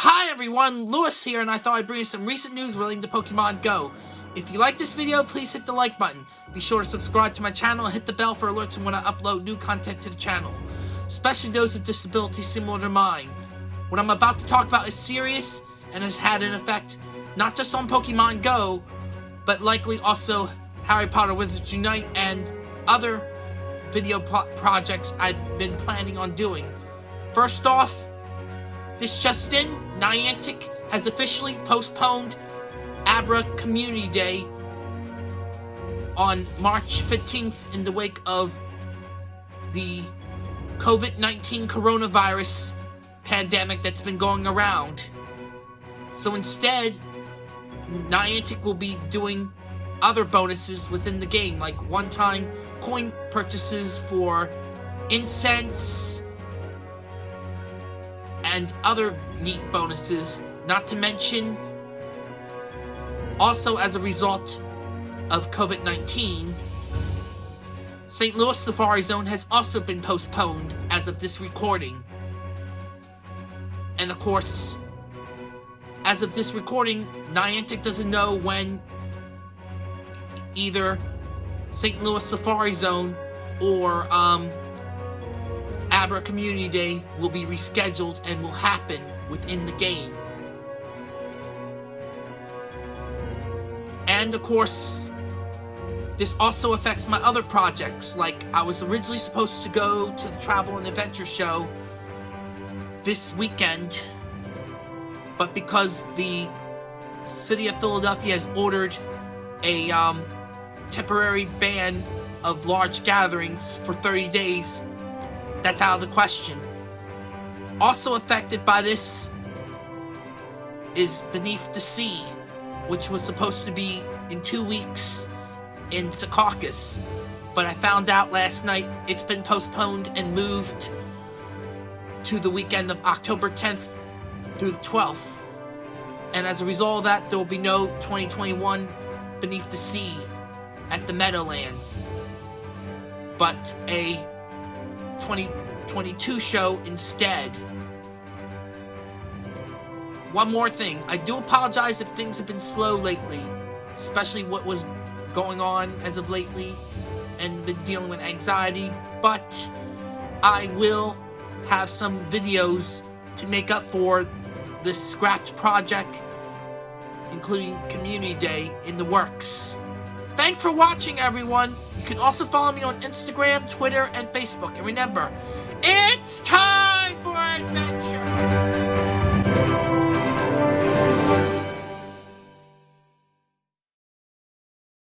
Hi everyone, Lewis here, and I thought I'd bring you some recent news relating to Pokemon Go. If you like this video, please hit the like button. Be sure to subscribe to my channel and hit the bell for alerts when I upload new content to the channel, especially those with disabilities similar to mine. What I'm about to talk about is serious and has had an effect not just on Pokemon Go, but likely also Harry Potter Wizards Unite and other video pro projects I've been planning on doing. First off, this just in, Niantic has officially postponed Abra Community Day on March 15th in the wake of the COVID-19 coronavirus pandemic that's been going around. So instead, Niantic will be doing other bonuses within the game, like one-time coin purchases for incense and other neat bonuses, not to mention also as a result of COVID-19, St. Louis Safari Zone has also been postponed as of this recording. And of course, as of this recording, Niantic doesn't know when either St. Louis Safari Zone or um, Abra Community Day will be rescheduled and will happen within the game. And of course, this also affects my other projects, like I was originally supposed to go to the Travel and Adventure Show this weekend, but because the City of Philadelphia has ordered a um, temporary ban of large gatherings for 30 days, that's out of the question. Also affected by this is Beneath the Sea, which was supposed to be in two weeks in Secaucus. But I found out last night it's been postponed and moved to the weekend of October 10th through the 12th. And as a result of that, there will be no 2021 Beneath the Sea at the Meadowlands, but a 2022 show instead. One more thing, I do apologize if things have been slow lately, especially what was going on as of lately and been dealing with anxiety, but I will have some videos to make up for this scrapped project, including Community Day, in the works. Thanks for watching, everyone can also follow me on Instagram, Twitter, and Facebook. And remember, it's time!